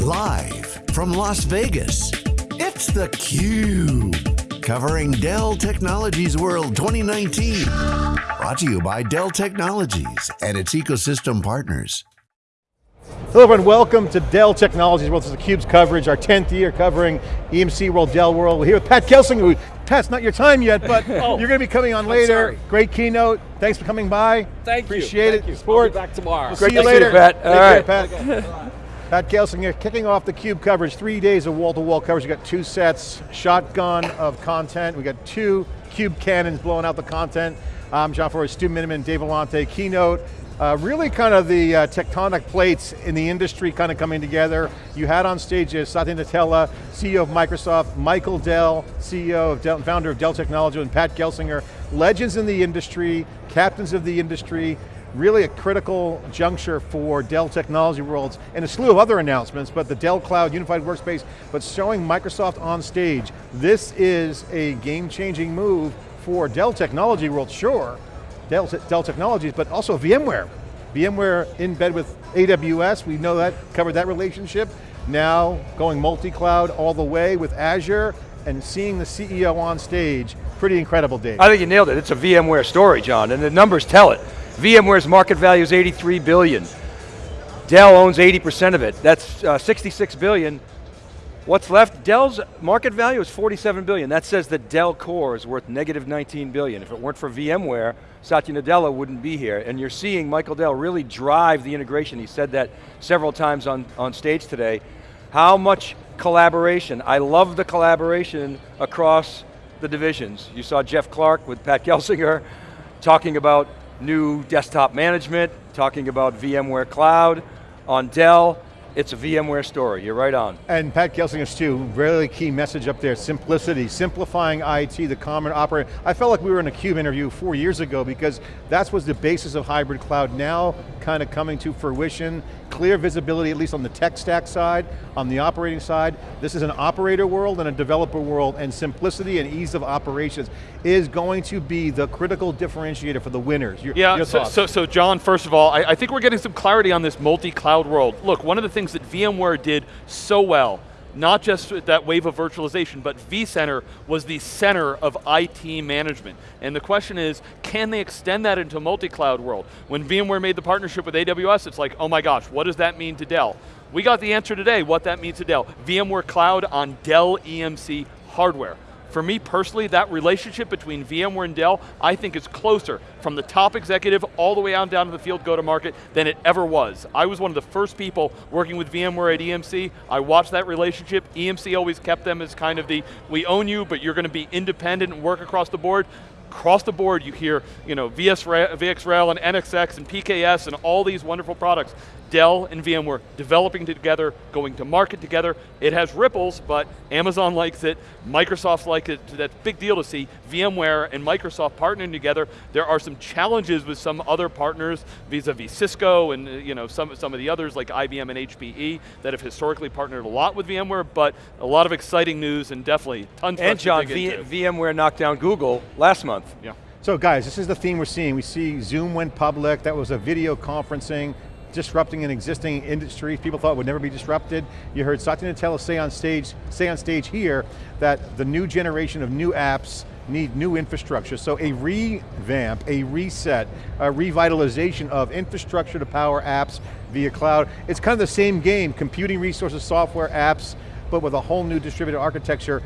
Live from Las Vegas, it's theCUBE. Covering Dell Technologies World 2019. Brought to you by Dell Technologies and its ecosystem partners. Hello everyone, welcome to Dell Technologies World. This is theCUBE's coverage, our 10th year covering EMC World, Dell World. We're here with Pat Gelsinger. Pat, it's not your time yet, but oh, you're going to be coming on later. Great keynote. Thanks for coming by. Thank Appreciate you. Appreciate it. Thank you. Sport. back tomorrow. We'll Great see you later. You, Pat. All right. Care, Pat. Pat Gelsinger, kicking off the CUBE coverage, three days of wall-to-wall -wall coverage. We got two sets, shotgun of content. We got two CUBE cannons blowing out the content. I'm John Furrier, Stu Miniman, Dave Vellante, keynote. Uh, really kind of the uh, tectonic plates in the industry kind of coming together. You had on stage uh, Satya Nadella, CEO of Microsoft, Michael Dell, CEO of Dell, founder of Dell Technologies, and Pat Gelsinger, legends in the industry, captains of the industry, really a critical juncture for Dell Technology Worlds and a slew of other announcements, but the Dell Cloud Unified Workspace, but showing Microsoft on stage. This is a game-changing move for Dell Technology World, sure, Dell, Dell Technologies, but also VMware. VMware in bed with AWS, we know that, covered that relationship. Now going multi-cloud all the way with Azure and seeing the CEO on stage, pretty incredible, Dave. I think you nailed it. It's a VMware story, John, and the numbers tell it. VMware's market value is 83 billion. Dell owns 80% of it. That's uh, 66 billion. What's left? Dell's market value is 47 billion. That says that Dell Core is worth negative 19 billion. If it weren't for VMware, Satya Nadella wouldn't be here. And you're seeing Michael Dell really drive the integration. He said that several times on, on stage today. How much collaboration. I love the collaboration across the divisions. You saw Jeff Clarke with Pat Gelsinger talking about new desktop management, talking about VMware Cloud on Dell. It's a VMware story, you're right on. And Pat Gelsinger's too, really key message up there, simplicity, simplifying IT, the common operator. I felt like we were in a CUBE interview four years ago because that was the basis of hybrid cloud, now kind of coming to fruition, clear visibility, at least on the tech stack side, on the operating side. This is an operator world and a developer world, and simplicity and ease of operations is going to be the critical differentiator for the winners. Your, yeah, your so, so, so, John, first of all, I, I think we're getting some clarity on this multi-cloud world. Look, one of the things things that VMware did so well, not just that wave of virtualization, but vCenter was the center of IT management. And the question is, can they extend that into a multi-cloud world? When VMware made the partnership with AWS, it's like, oh my gosh, what does that mean to Dell? We got the answer today, what that means to Dell. VMware Cloud on Dell EMC hardware. For me personally, that relationship between VMware and Dell, I think is closer from the top executive all the way on down to the field go-to-market than it ever was. I was one of the first people working with VMware at EMC. I watched that relationship. EMC always kept them as kind of the, we own you, but you're going to be independent and work across the board across the board you hear you know, VS, VxRail and NSX and PKS and all these wonderful products. Dell and VMware developing together, going to market together. It has ripples, but Amazon likes it, Microsoft likes it. That's a big deal to see VMware and Microsoft partnering together. There are some challenges with some other partners vis-a-vis -vis Cisco and uh, you know, some, some of the others like IBM and HPE that have historically partnered a lot with VMware, but a lot of exciting news and definitely tons and John, v VMware knocked down Google last month. Yeah. So guys, this is the theme we're seeing. We see Zoom went public, that was a video conferencing, disrupting an existing industry people thought would never be disrupted. You heard Satya Nadella say on stage, say on stage here that the new generation of new apps need new infrastructure. So a revamp, a reset, a revitalization of infrastructure to power apps via cloud. It's kind of the same game, computing resources, software, apps, but with a whole new distributed architecture.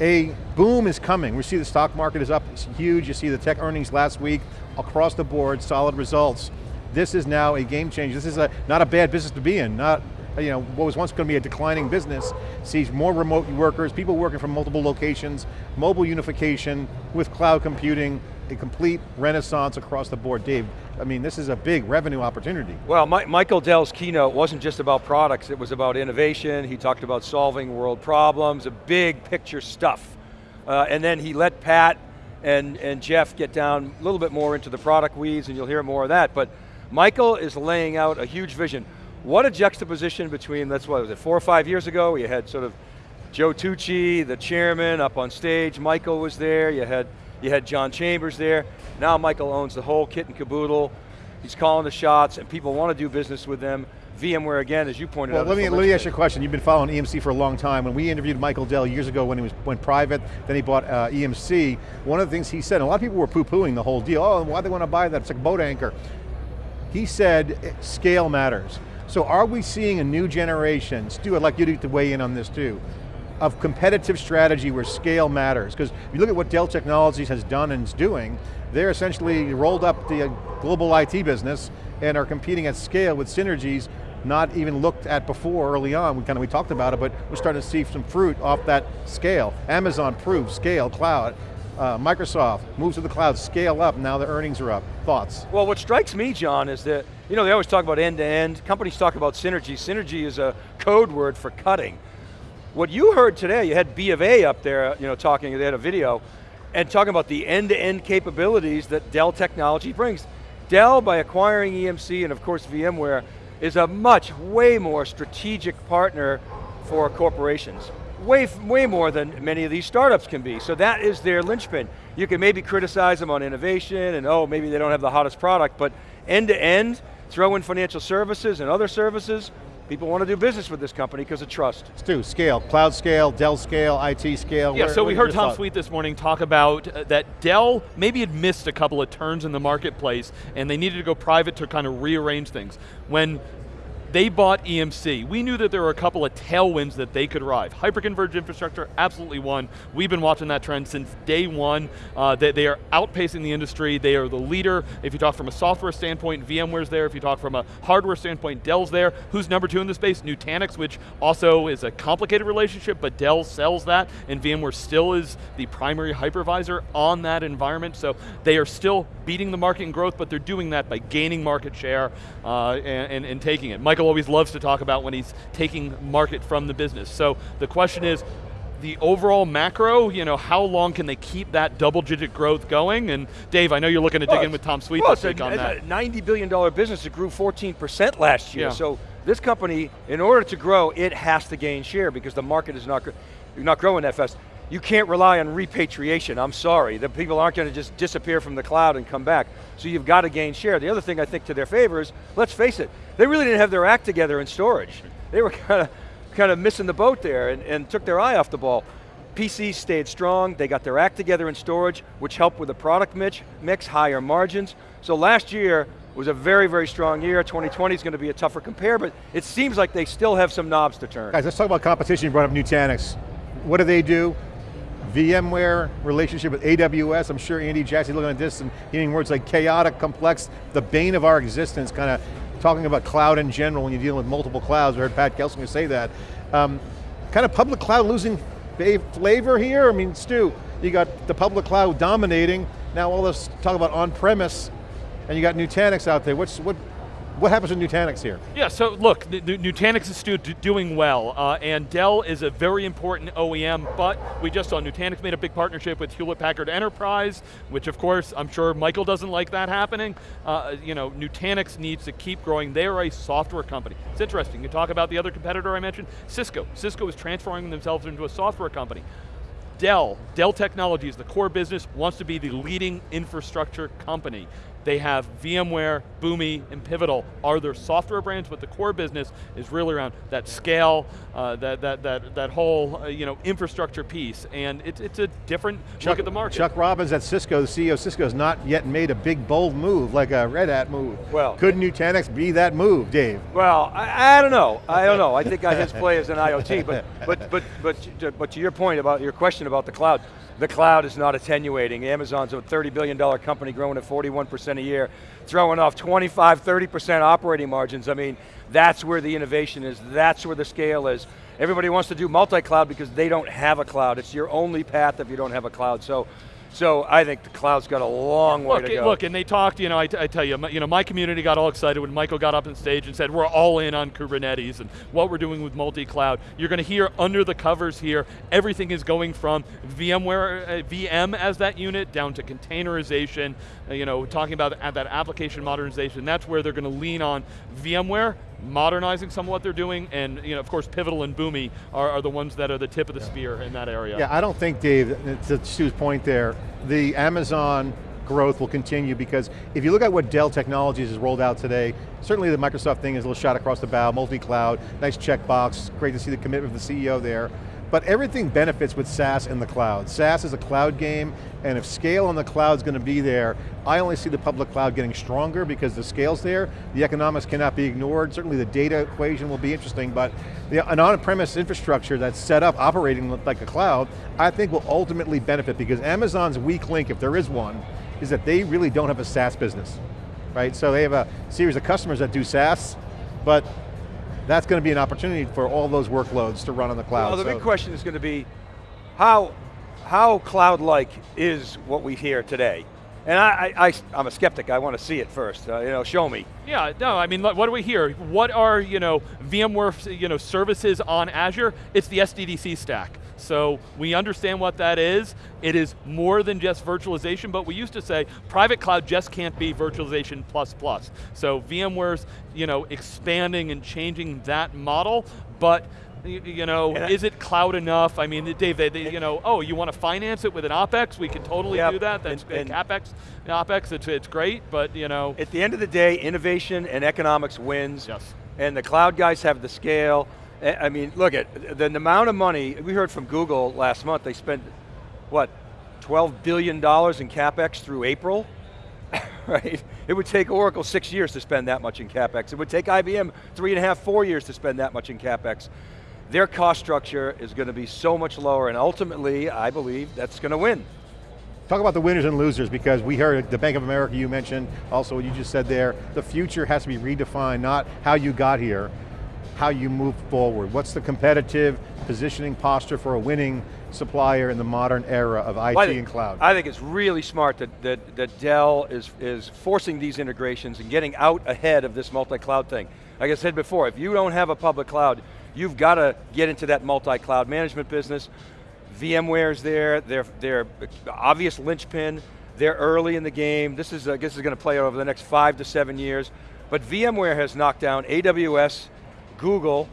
A boom is coming. We see the stock market is up, it's huge. You see the tech earnings last week, across the board, solid results this is now a game changer. This is a, not a bad business to be in, not you know, what was once going to be a declining business, sees more remote workers, people working from multiple locations, mobile unification with cloud computing, a complete renaissance across the board. Dave, I mean, this is a big revenue opportunity. Well, My Michael Dell's keynote wasn't just about products, it was about innovation, he talked about solving world problems, a big picture stuff. Uh, and then he let Pat and, and Jeff get down a little bit more into the product weeds, and you'll hear more of that, but Michael is laying out a huge vision. What a juxtaposition between, that's what was it, four or five years ago, you had sort of Joe Tucci, the chairman, up on stage, Michael was there, you had, you had John Chambers there. Now Michael owns the whole kit and caboodle, he's calling the shots and people want to do business with them. VMware again, as you pointed Well, out. let me, let me ask you a question. You've been following EMC for a long time. When we interviewed Michael Dell years ago when he was went private, then he bought uh, EMC, one of the things he said, and a lot of people were poo-pooing the whole deal, oh, why they want to buy that? It's like boat anchor. He said scale matters. So are we seeing a new generation, Stu, I'd like you to weigh in on this too, of competitive strategy where scale matters? Because if you look at what Dell Technologies has done and is doing, they're essentially rolled up the global IT business and are competing at scale with synergies not even looked at before early on. We kind of we talked about it, but we're starting to see some fruit off that scale. Amazon proved scale, cloud. Uh, Microsoft moves to the cloud, scale up, now the earnings are up. Thoughts? Well, what strikes me, John, is that, you know, they always talk about end-to-end, companies talk about synergy. Synergy is a code word for cutting. What you heard today, you had B of A up there, you know, talking, they had a video, and talking about the end-to-end capabilities that Dell Technology brings. Dell, by acquiring EMC and of course VMware, is a much, way more strategic partner for corporations. Way, way more than many of these startups can be. So that is their linchpin. You can maybe criticize them on innovation and oh, maybe they don't have the hottest product, but end to end, throw in financial services and other services, people want to do business with this company because of trust. Stu, scale, cloud scale, Dell scale, IT scale. Yeah, where- so what we heard Tom thoughts? Sweet this morning talk about uh, that Dell maybe had missed a couple of turns in the marketplace and they needed to go private to kind of rearrange things. When they bought EMC. We knew that there were a couple of tailwinds that they could ride. Hyperconverged infrastructure, absolutely one. We've been watching that trend since day one. Uh, they, they are outpacing the industry. They are the leader. If you talk from a software standpoint, VMware's there. If you talk from a hardware standpoint, Dell's there. Who's number two in the space? Nutanix, which also is a complicated relationship, but Dell sells that, and VMware still is the primary hypervisor on that environment. So they are still beating the market in growth, but they're doing that by gaining market share uh, and, and, and taking it. Michael always loves to talk about when he's taking market from the business. So the question is, the overall macro, you know, how long can they keep that double digit growth going? And Dave, I know you're looking to dig in with Tom Sweet well, this week a, on it's that. a $90 billion business that grew 14% last year. Yeah. So this company, in order to grow, it has to gain share because the market is not, not growing that fast. You can't rely on repatriation, I'm sorry. The people aren't going to just disappear from the cloud and come back. So you've got to gain share. The other thing I think to their favor is, let's face it, they really didn't have their act together in storage. They were kind of, kind of missing the boat there and, and took their eye off the ball. PCs stayed strong, they got their act together in storage, which helped with the product mix, mix higher margins. So last year was a very, very strong year. 2020 is going to be a tougher compare, but it seems like they still have some knobs to turn. Guys, let's talk about competition. You brought up Nutanix. What do they do? VMware relationship with AWS. I'm sure Andy Jassy looking at this and hearing words like chaotic, complex, the bane of our existence, kind of talking about cloud in general when you're dealing with multiple clouds. We heard Pat Gelsinger say that. Um, kind of public cloud losing flavor here? I mean, Stu, you got the public cloud dominating. Now all this talk about on-premise, and you got Nutanix out there. What's what? What happens with Nutanix here? Yeah, so look, Nutanix is still doing well, uh, and Dell is a very important OEM, but we just saw Nutanix made a big partnership with Hewlett Packard Enterprise, which of course, I'm sure Michael doesn't like that happening. Uh, you know, Nutanix needs to keep growing. They are a software company. It's interesting, you talk about the other competitor I mentioned, Cisco. Cisco is transforming themselves into a software company. Dell, Dell Technologies, the core business, wants to be the leading infrastructure company. They have VMware, Boomi, and Pivotal are their software brands, but the core business is really around that scale, uh, that, that, that, that whole uh, you know, infrastructure piece, and it's, it's a different look at the market. Chuck Robbins at Cisco, the CEO of Cisco, has not yet made a big bold move like a Red Hat move. Well- could Nutanix be that move, Dave? Well, I, I don't know. I don't know. I think his play is in IoT, but, but, but, but, but to your point about your question about the cloud, the cloud is not attenuating. Amazon's a $30 billion company growing at 41% a year, throwing off 25, 30% operating margins. I mean, that's where the innovation is, that's where the scale is. Everybody wants to do multi-cloud because they don't have a cloud. It's your only path if you don't have a cloud. So, so I think the cloud's got a long way Look, to go. look, and they talked. You know, I tell you, my, you know, my community got all excited when Michael got up on stage and said, "We're all in on Kubernetes and what we're doing with multi-cloud." You're going to hear under the covers here. Everything is going from VMware, uh, VM as that unit down to containerization. uh, you know, talking about uh, that application modernization. That's where they're going to lean on VMware modernizing some of what they're doing, and you know, of course, Pivotal and Boomi are, are the ones that are the tip of the spear in that area. Yeah, I don't think, Dave, to Stu's point there, the Amazon growth will continue because if you look at what Dell Technologies has rolled out today, certainly the Microsoft thing is a little shot across the bow, multi-cloud, nice checkbox, great to see the commitment of the CEO there. But everything benefits with SaaS in the cloud. SaaS is a cloud game, and if scale on the cloud is going to be there, I only see the public cloud getting stronger because the scale's there, the economics cannot be ignored, certainly the data equation will be interesting, but the, an on-premise infrastructure that's set up operating like a cloud, I think will ultimately benefit because Amazon's weak link, if there is one, is that they really don't have a SaaS business, right? So they have a series of customers that do SaaS, but that's going to be an opportunity for all those workloads to run on the cloud. Well, the so. big question is going to be, how, how cloud-like is what we hear today? And I, I, am a skeptic, I want to see it first, uh, you know, show me. Yeah, no, I mean, what do we hear? What are, you know, VMware you know, services on Azure? It's the SDDC stack. So we understand what that is. It is more than just virtualization, but we used to say private cloud just can't be virtualization plus plus. So VMware's you know, expanding and changing that model, but you know, is it cloud enough? I mean, Dave, they, they, you know, oh, you want to finance it with an OpEx? We can totally yep. do that. That's and, and CapEx, OpEx, it's, it's great, but you know. At the end of the day, innovation and economics wins. Yes. And the cloud guys have the scale, Eh, I mean, look at the, amount of money, we heard from Google last month, they spent, what, $12 billion in CapEx through April? right? It would take Oracle six years to spend that much in CapEx. It would take IBM three and a half, four years to spend that much in CapEx. Their cost structure is going to be so much lower and ultimately, I believe, that's going to win. Talk about the winners and losers because we heard the Bank of America you mentioned, also what you just said there, the future has to be redefined, not how you got here, how you move forward. What's the competitive positioning posture for a winning supplier in the modern era of IT well, think, and cloud? I think it's really smart that, that, that Dell is, is forcing these integrations and getting out ahead of this multi-cloud thing. Like I said before, if you don't have a public cloud, you've got to get into that multi-cloud management business. VMware's there, they're, they're obvious linchpin, they're early in the game. This is, I guess, is going to play over the next five to seven years. But VMware has knocked down AWS, Google,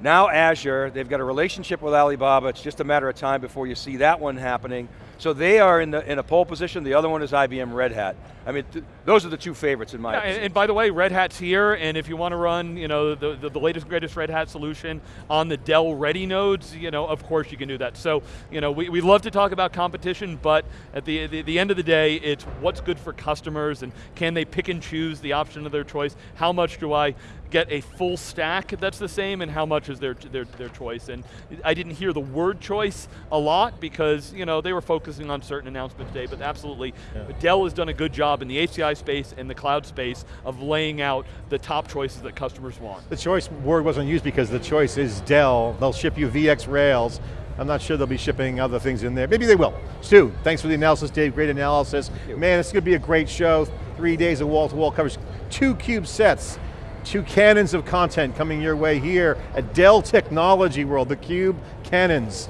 now Azure, they've got a relationship with Alibaba, it's just a matter of time before you see that one happening. So they are in, the, in a pole position, the other one is IBM Red Hat. I mean, those are the two favorites in my yeah, opinion. And, and, by the way, Red Hat's here, and if you want to run you know, the, the, the, latest greatest Red Hat solution on the Dell Ready nodes, you know, of course you can do that. So, you know, we, we love to talk about competition, but at the, the, the end of the day, it's what's good for customers, and can they pick and choose the option of their choice? How much do I get a full stack that's the same, and how much is their, their, their choice? And I didn't hear the word choice a lot, because you know, they were focusing on certain announcements today, but absolutely, yeah. Dell has done a good job in the HCI space and the cloud space of laying out the top choices that customers want. The choice word wasn't used because the choice is Dell. They'll ship you VxRails, I'm not sure they'll be shipping other things in there. Maybe they will. Stu, thanks for the analysis, Dave. Great analysis. Man, it's going to be a great show. Three days of wall-to-wall -wall coverage. Two cube sets, two cannons of content coming your way here at Dell Technology World, the Cube Cannons.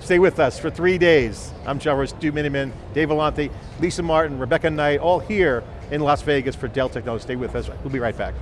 Stay with us for three days. I'm John Royce, Stu Miniman, Dave Vellante, Lisa Martin, Rebecca Knight, all here in Las Vegas for Dell Technologies. Stay with us, we'll be right back.